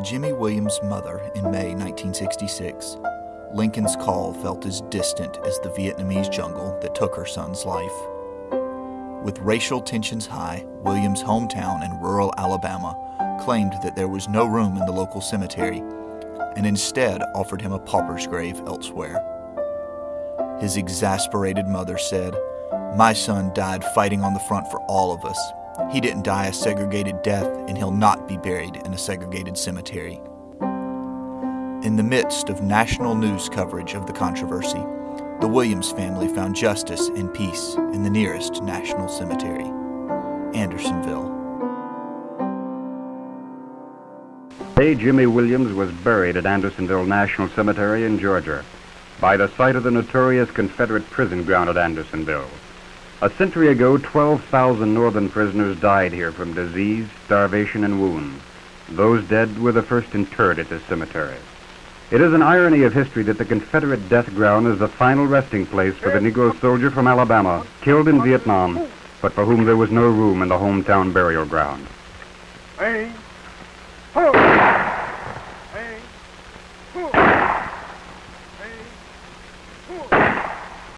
Jimmy Williams' mother in May 1966, Lincoln's call felt as distant as the Vietnamese jungle that took her son's life. With racial tensions high, Williams' hometown in rural Alabama claimed that there was no room in the local cemetery and instead offered him a pauper's grave elsewhere. His exasperated mother said, My son died fighting on the front for all of us. He didn't die a segregated death, and he'll not be buried in a segregated cemetery. In the midst of national news coverage of the controversy, the Williams family found justice and peace in the nearest national cemetery, Andersonville. A. Jimmy Williams was buried at Andersonville National Cemetery in Georgia, by the site of the notorious Confederate prison ground at Andersonville. A century ago, 12,000 Northern prisoners died here from disease, starvation, and wounds. Those dead were the first interred at this cemetery. It is an irony of history that the Confederate death ground is the final resting place for the Negro soldier from Alabama, killed in Vietnam, but for whom there was no room in the hometown burial ground. Hey.